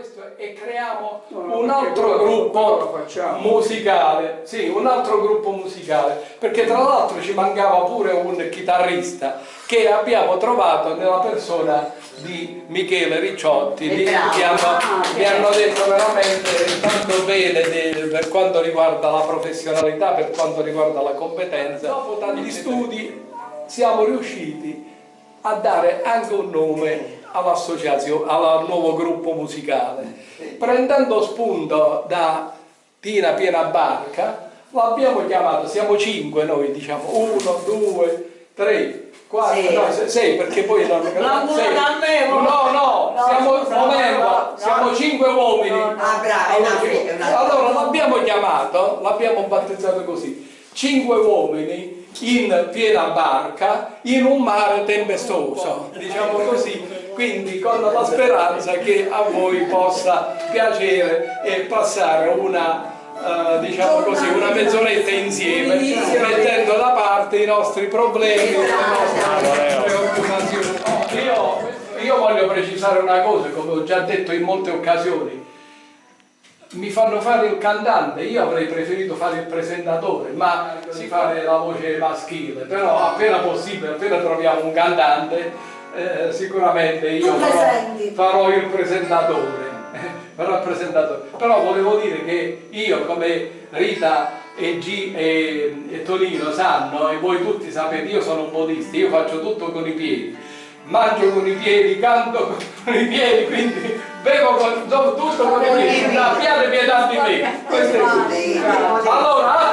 questo e creiamo No, un altro quello- gruppo musicale, sì, un altro gruppo musicale, perché tra l'altro ci mancava pure un chitarrista che abbiamo trovato nella persona di Michele Ricciotti, bravo. che hanno, Ah, mi hanno detto veramente tanto bene de- per quanto riguarda la professionalità, per quanto riguarda la competenza. Dopo tanti studi siamo riusciti a dare anche un nome all'associazione, al nuovo gruppo musicale. Prendendo spunto da Tina Piena Barca, l'abbiamo chiamato, siamo cinque noi diciamo, uno, due, tre, quattro, Sì. no, se- sei perché poi non... No, sei. non avevo. No, no, No, siamo, scusa, momento, no, no, siamo no. cinque uomini. No, no. Ah, bravo, una- Allora l'abbiamo chiamato, l'abbiamo battezzato così, cinque uomini in piena barca in un mare tempestoso, diciamo così, quindi con la speranza che a voi possa piacere e passare una, eh, diciamo così, una mezz'oretta insieme, mettendo da parte i nostri problemi, le nostre preoccupazioni. Io, io voglio precisare una cosa, come ho già detto in molte occasioni, mi fanno fare il cantante, io avrei preferito fare il presentatore, ma si fa la voce maschile, però appena possibile, appena troviamo un cantante, eh, sicuramente io farò, farò il presentatore. farò il presentatore. Però volevo dire che io come Rita e, G, e, e Tonino sanno, e voi tutti sapete, io sono un modista, io faccio tutto con i piedi mangio con i piedi, canto con i piedi, quindi i piedi, abbiate pietà di me. Questo è tutto. Allora!